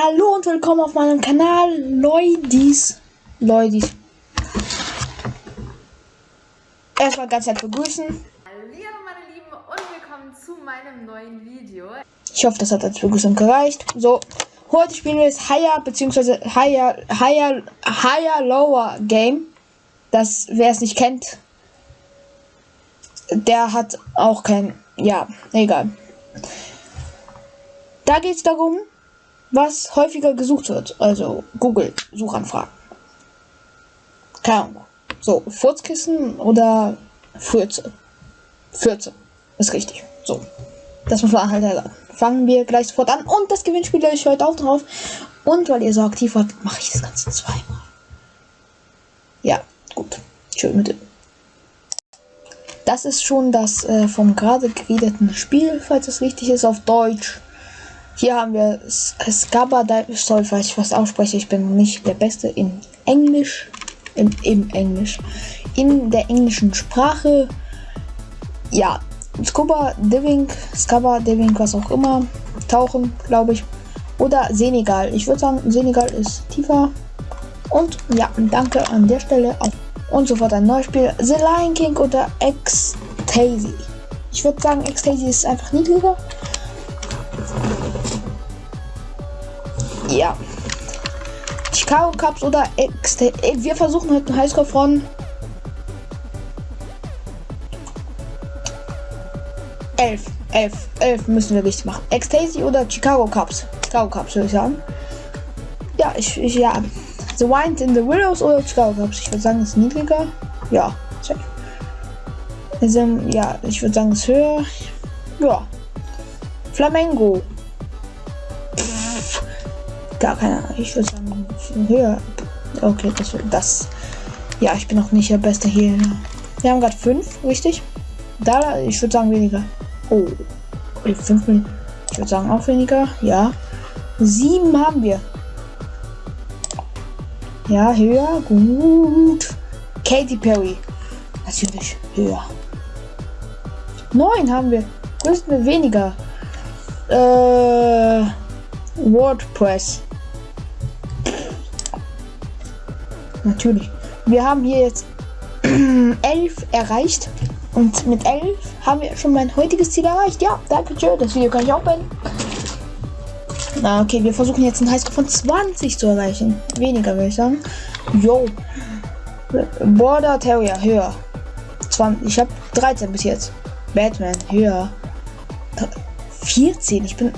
Hallo und willkommen auf meinem Kanal Leudis. Leudis. Erstmal ganz herzlich begrüßen. Hallo meine Lieben und willkommen zu meinem neuen Video. Ich hoffe, das hat als Begrüßung gereicht. So, heute spielen wir das Higher bzw. Higher, Higher, Higher Lower Game. Das, wer es nicht kennt, der hat auch kein, ja, egal. Da geht es darum, was häufiger gesucht wird. Also Google Suchanfragen. Keine Ahnung. So, Furzkissen oder Fürze. Fürze. Ist richtig. So. Das muss man halt erlernen. Fangen wir gleich sofort an. Und das Gewinnspiel ist heute auch drauf. Und weil ihr so aktiv wart, mache ich das Ganze zweimal. Ja, gut. Schön mit dem. Das ist schon das äh, vom gerade geredeten Spiel, falls es richtig ist, auf Deutsch. Hier haben wir Scaba Soll, falls ich was ausspreche. Ich bin nicht der Beste in Englisch. In, Im Englisch. In der englischen Sprache. Ja. Scuba Diving, Scaba Diving, was auch immer. Tauchen, glaube ich. Oder Senegal. Ich würde sagen, Senegal ist tiefer. Und ja, danke an der Stelle auch. Und sofort ein neues Spiel. The Lion King oder Ecstasy. Ich würde sagen, Ecstasy ist einfach niedriger. Ja. Chicago Cups oder Ex Wir versuchen heute einen Highscore von elf. Elf. Elf müssen wir richtig machen. Ecstasy oder Chicago Cups? Chicago Cups würde ich sagen. Ja, ich, ich ja. The Wind in the Willows oder Chicago Cups? Ich würde sagen, ist niedriger. Ja, check. Also, ja, ich würde sagen, es ist höher. Ja. Flamengo. Gar keine Ahnung. Ich würde sagen, höher. Okay, das, das. Ja, ich bin auch nicht der Beste hier. Wir haben gerade fünf, richtig? Da, ich würde sagen weniger. Oh, fünf Minuten. Ich würde sagen auch weniger. Ja. Sieben haben wir. Ja, höher. Gut. Katy Perry. Natürlich höher. Neun haben wir. Größten weniger. Äh, WordPress. Natürlich. Wir haben hier jetzt 11 erreicht. Und mit 11 haben wir schon mein heutiges Ziel erreicht. Ja, danke schön. Das Video kann ich auch beenden. Na, okay, wir versuchen jetzt einen Highscore von 20 zu erreichen. Weniger, würde ich sagen. Yo. Border Terrier, höher. 20, ich habe 13 bis jetzt. Batman, höher. 14, ich bin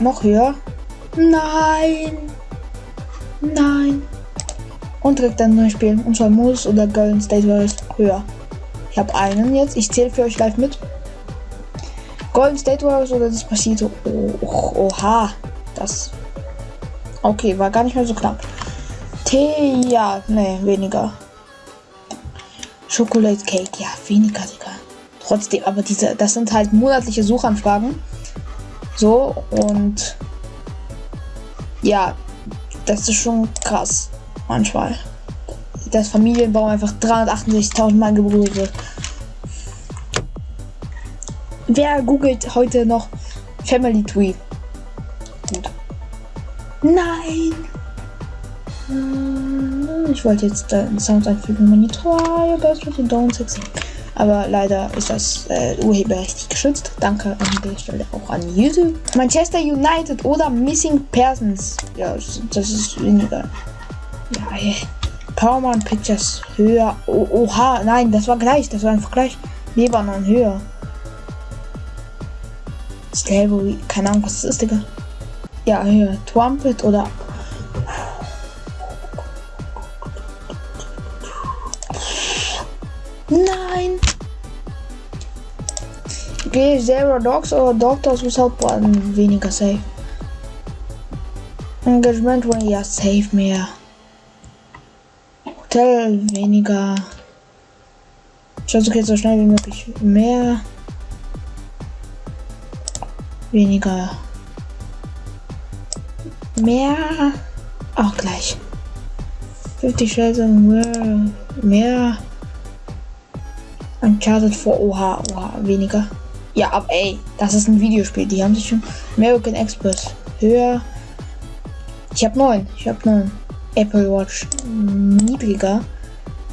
noch höher. Nein. Nein. Und direkt ein neues Spiel. Und zwar Moose oder Golden State Warriors höher. Ich habe einen jetzt. Ich zähle für euch live mit. Golden State Warriors oder Despacito. Oh, oha. Das. Okay, war gar nicht mehr so knapp. Tee, ja, nee, weniger. Chocolate Cake, ja, weniger, Digga. Trotzdem, aber diese, das sind halt monatliche Suchanfragen. So, und ja, das ist schon krass manchmal. Dass Familienbaum einfach 368.000 Mal gegoogelt wird. Wer googelt heute noch Family Tree? Gut. Nein! Hm, ich wollte jetzt äh, Sound einfügen. Monitor, best don't sexy. Aber leider ist das äh, urheberrechtlich geschützt. Danke an der Stelle auch an YouTube. Manchester United oder Missing Persons. Ja, das ist weniger. Ja, ey. Paramount Pictures höher. Oh, oha, nein, das war gleich. Das war einfach gleich. Lebanon höher. Slavery, keine Ahnung, was das ist, Digga. Ja, höher. Trumpet oder. Nein! Okay, Zero Dogs oder Doctors Without Button weniger safe. Engagement, ja, safe mehr. Hotel weniger. Ich versuche jetzt so schnell wie möglich mehr. Weniger. Mehr. Auch gleich. 50 Shelter mehr. Mehr. Uncharted vor Oha, Oha, weniger. Ja, aber ey, das ist ein Videospiel. Die haben sich schon American Express höher. Ich habe neun. Ich habe neun. Apple Watch niedriger.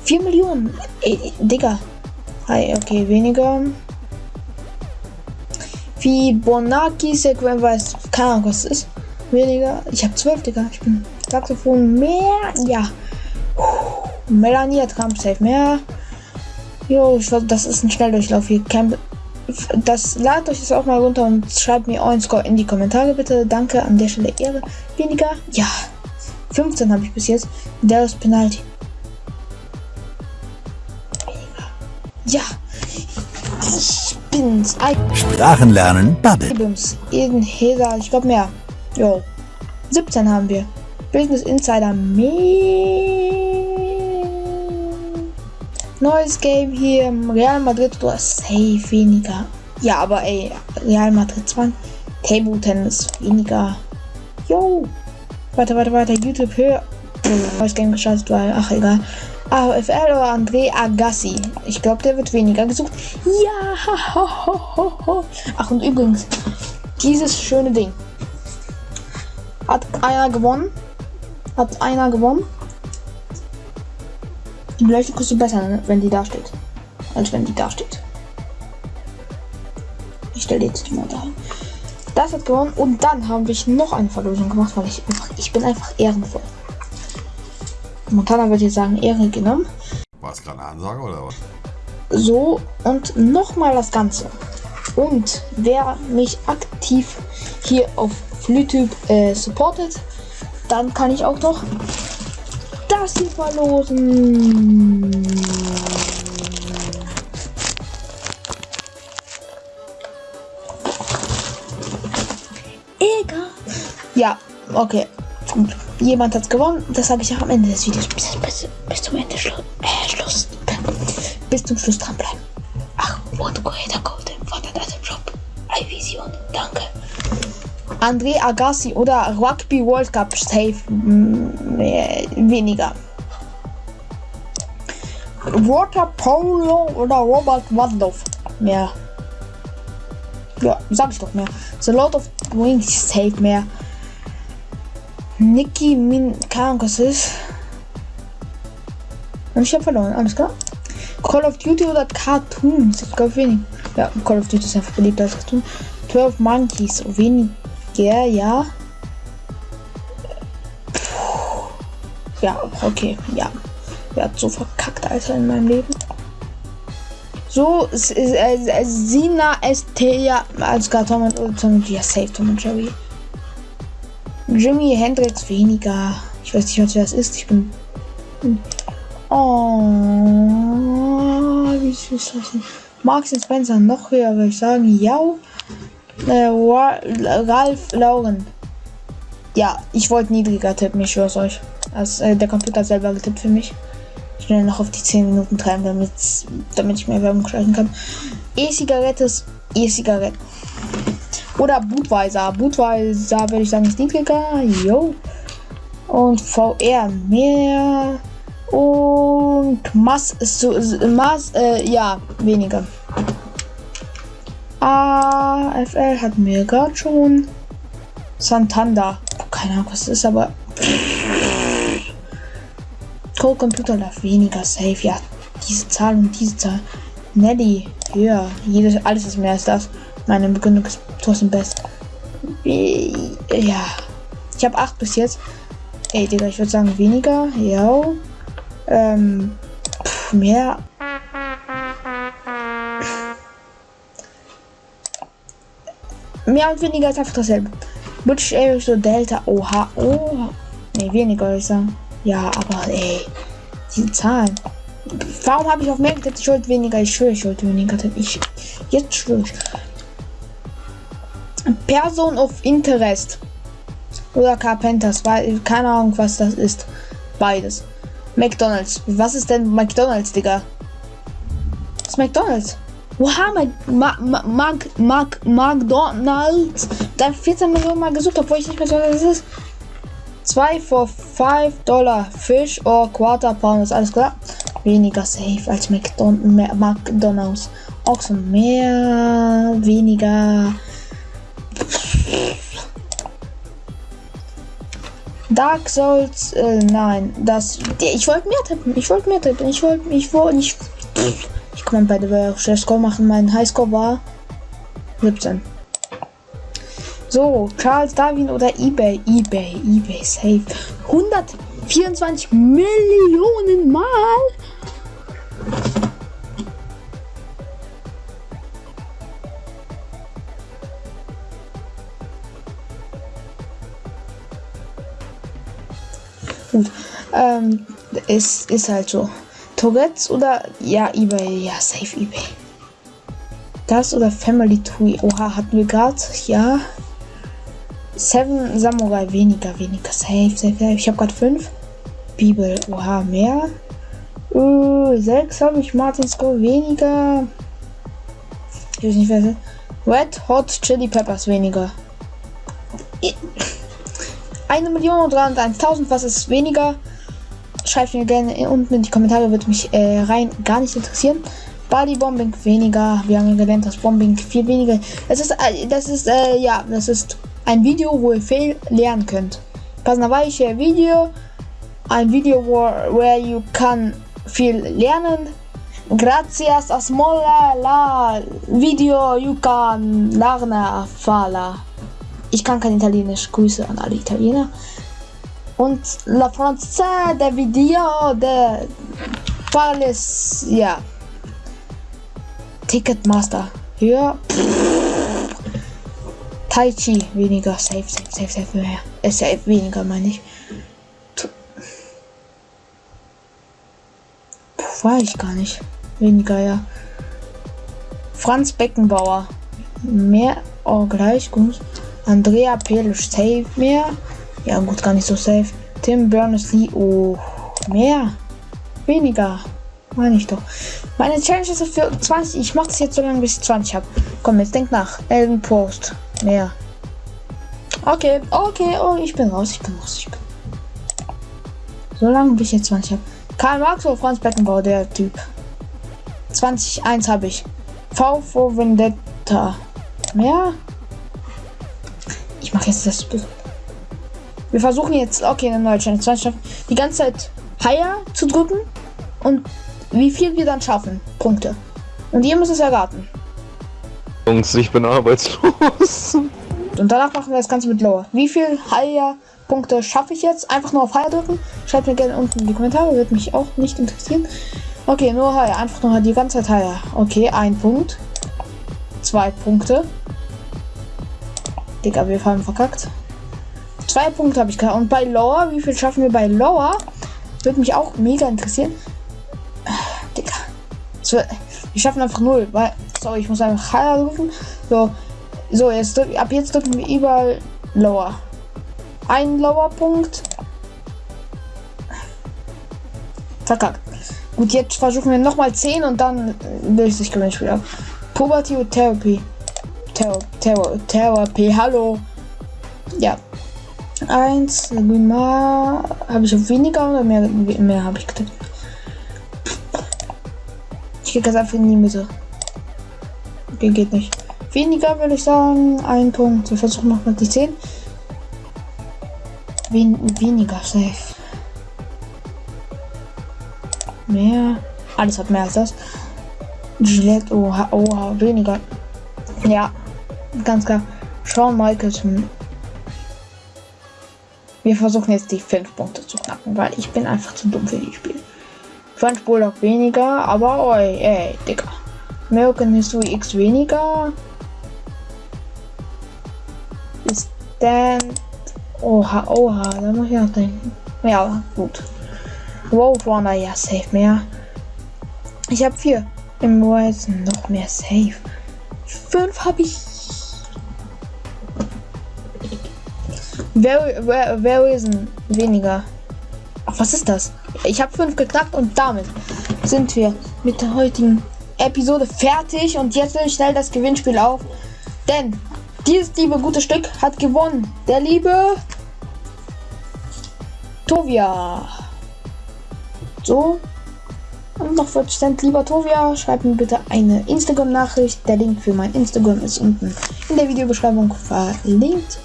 4 Millionen. Ey, Digga. Hi, okay, weniger. Fibonacci Sequence weiß keine Ahnung, was ist. Weniger. Ich habe 12, Digga. Ich bin Saxophon mehr. Ja. Melanie hat Trump safe mehr. Jo, das ist ein Schnelldurchlauf hier. Camp das ladet euch das auch mal runter und schreibt mir euren Score in die Kommentare bitte. Danke an der Stelle Ehre. Weniger. Ja. 15 habe ich bis jetzt. Ist Penalty. Ja. Ich bin's. Sprachen lernen, Bubble. Ibims. Eden Heder. Ich glaube mehr. Jo. 17 haben wir. Business Insider mehr. Neues Game hier. Real Madrid oder safe weniger. Ja, aber ey, Real Madrid 20. Table Tennis weniger. Yo. Weiter, weiter, weiter. YouTube höher. Neues Game gestartet, weil, ach egal. AFL oder André Agassi. Ich glaube, der wird weniger gesucht. Ja. Ach, und übrigens, dieses schöne Ding. Hat einer gewonnen. Hat einer gewonnen. Die Beleuchtung kostet besser, ne, wenn die da steht. Als wenn die da steht. Ich stelle jetzt die mal da. Das hat gewonnen und dann haben wir noch eine Verlosung gemacht, weil ich einfach, ich bin einfach ehrenvoll. Montana wird jetzt sagen, Ehre genommen. War es gerade eine Ansage oder was? So, und nochmal das Ganze. Und wer mich aktiv hier auf YouTube äh, supportet, dann kann ich auch noch das hier verlosen. Egal. Ja, okay. Gut. Jemand hat gewonnen. Das sage ich auch am Ende des Videos. Bis, bis, bis zum Ende Schlu äh, Schluss. Bis zum Schluss dranbleiben. Ach, André Agassi oder Rugby World Cup safe mm, weniger. Water Polo oder Robert Wadloff mehr. Ja, sag ich doch mehr. The Lord of the Rings safe mehr. Nicky Min, was ist. Und ich habe verloren, alles klar. Call of Duty oder Cartoons? Ich glaube wenig. Ja, Call of Duty ist einfach beliebter als Cartoon. 12 Monkeys, weniger, ja. Puh. Ja, okay, ja. Wer hat so verkackt, Alter, in meinem Leben? So, es ist äh, Sina ST, ja, als gar Tom und Tom ja, safe Tom und Jerry. Jimmy Hendrix weniger. Ich weiß nicht, was das ist. Ich bin. Oh, wie süß das denn? Marks und Spencer noch höher, würde ich sagen. Ja. Äh, Ralf Lauren. Ja, ich wollte niedriger tippen, ich schwör's euch. Also, äh, der Computer selber getippt für mich. Schnell noch auf die 10 Minuten treiben, damit, damit ich mehr Werbung schalten kann. E-Zigarette ist E-Zigarette. Oder Budweiser. Budweiser würde ich sagen ist niedriger. Jo. Und VR mehr. Und Mass ist so. Mass, äh, ja, weniger. AFL hatten wir gerade schon. Santander. Keine Ahnung, was das ist, aber. Code Computer darf weniger safe. Ja, diese Zahl und diese Zahl. Nelly, höher. Jedes, alles ist mehr als das. Meine Begründung ist trotzdem best. Ja. Ich habe 8 bis jetzt. Ey, Digga, ich würde sagen weniger. Ja. Ähm. Pff, mehr. Mehr und weniger ist einfach dasselbe. British Airways so Delta. Oha. Oh. Ne, weniger ich sagen. Ja, aber ey. Diese Zahlen. Warum habe ich auf mehr getippt? Ich wollte weniger. Ich schwöre, ich wollte weniger tippen. Ich. Jetzt schwöre ich. Person of Interest. Oder Carpenters, weil keine Ahnung, was das ist. Beides. McDonalds. Was ist denn McDonalds, Digga? Was ist McDonalds? Oha, Mac, Mac, Mac, Mac, McDonalds. Da 14 Millionen Mal gesucht, obwohl ich nicht mehr so was ist. 2 for 5 Dollar. Fish or Quarter Pound. Ist alles klar? Weniger safe als McDon McDonalds. Auch so mehr, weniger. Dark Souls, äh, nein, das, ich wollte mehr tippen, ich wollte mehr tippen, ich wollte, ich wollte, ich, ich kann bei der Score machen, mein Highscore war 17. So, Charles Darwin oder eBay, eBay, eBay, safe. 124 Millionen Mal. Gut. Ähm, es ist halt so. Tourettes oder ja, eBay. Ja, safe eBay. Das oder Family Tree. Oha, hatten wir gerade. Ja. Seven Samurai weniger, weniger. Safe, safe, safe. Ich habe gerade fünf. Bibel. Oha, mehr. Uh, sechs habe ich. Martin's Go weniger. Ich weiß nicht, wer Red Hot Chili Peppers weniger. Eine Million und 301.000, was ist weniger? Schreibt mir gerne unten in die Kommentare, würde mich äh, rein gar nicht interessieren. Body Bombing weniger. Wir haben gelernt, dass Bombing viel weniger. Das ist, äh, das ist, äh, ja, das ist ein Video, wo ihr viel lernen könnt. Passenderweise Video, ein Video, wo, where you kann viel lernen. Gracias a smola la video you can lernen fala. Ich kann kein Italienisch. Grüße an alle Italiener. Und La Française, der Video, der Palace, ja. Ticketmaster. Höher. Tai Chi, weniger. Safe, safe, safe, safe, mehr. Äh, safe, weniger, meine ich. Puh, war ich gar nicht. Weniger, ja. Franz Beckenbauer. Mehr, oh, gleich, gut. Andrea Pelisch safe mehr. Ja gut, gar nicht so safe. Tim Berners-Lee, oh, mehr. Weniger. Meine ich doch. Meine Challenge ist für 20. Ich mache das jetzt so lange, bis ich 20 habe. Komm, jetzt denk nach. Elden Post. Mehr. Okay, okay, oh, ich bin raus, ich bin raus, ich bin. So lange, bis ich jetzt 20 habe. Karl Marx oder Franz Beckenbauer, der Typ. 20, 1 habe ich. V for Vendetta. Mehr? Ich mache jetzt das. Wir versuchen jetzt, okay, eine neue Challenge. Die ganze Zeit Higher zu drücken und wie viel wir dann schaffen. Punkte. Und ihr müsst es erraten. Jungs, ich bin arbeitslos. Und danach machen wir das Ganze mit Lower. Wie viel Higher Punkte schaffe ich jetzt? Einfach nur auf Higher drücken. Schreibt mir gerne unten in die Kommentare, wird mich auch nicht interessieren. Okay, nur Higher, einfach nur die ganze Zeit Higher. Okay, ein Punkt. Zwei Punkte. Digga, wir haben verkackt. Zwei Punkte habe ich gehabt. Und bei Lower, wie viel schaffen wir bei Lower? Würde mich auch mega interessieren. Digga. wir schaffen einfach null. Weil, sorry, ich muss einfach Higher rufen. So, so jetzt ab jetzt drücken wir überall Lower. Ein Lower-Punkt. Verkackt. Gut, jetzt versuchen wir nochmal 10 und dann löst sich Gewinnspiel ab. Puberty Therapy. Terror, Therapy, hallo. Ja. Eins, mal habe ich weniger oder mehr, mehr habe ich getippt. Ich gehe ganz einfach in die Mitte. Okay, geht nicht. Weniger würde ich sagen. Ein Punkt. Wir versuchen nochmal die 10. Wen weniger safe. Mehr. Alles hat mehr als das. Gillette, oha, oha, weniger. Ja, ganz klar. Shawn Michaels. Wir versuchen jetzt die 5 Punkte zu knacken, weil ich bin einfach zu dumm für die Spiele. French Bulldog weniger, aber oi, ey, Digga. American History X weniger. Ist dann. Oha, oha, da muss ich nachdenken. Ja, gut. Wow, Runner, ja, safe mehr. Ich habe vier. Im Horizon noch mehr safe. Fünf habe ich Wer, ist weniger? Ach, was ist das? Ich habe fünf geknackt und damit sind wir mit der heutigen Episode fertig. Und jetzt will ich schnell das Gewinnspiel auf. Denn dieses liebe gute Stück hat gewonnen. Der liebe Tovia. So. Und noch 40 Cent, lieber Tovia, schreib mir bitte eine Instagram-Nachricht. Der Link für mein Instagram ist unten in der Videobeschreibung verlinkt.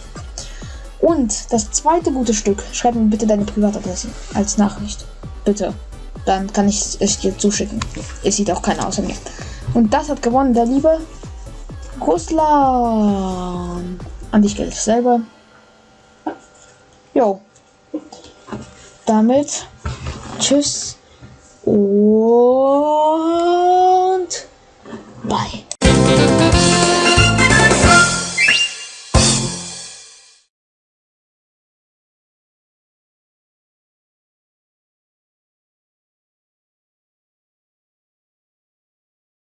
Und das zweite gute Stück, schreib mir bitte deine Privatadresse als Nachricht. Bitte. Dann kann ich es dir zuschicken. Es sieht auch keiner außer mir. Und das hat gewonnen, der liebe Russland. An dich Geld selber. Jo. Damit. Tschüss. Und